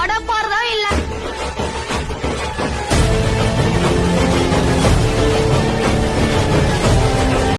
வாடப்பார் தான்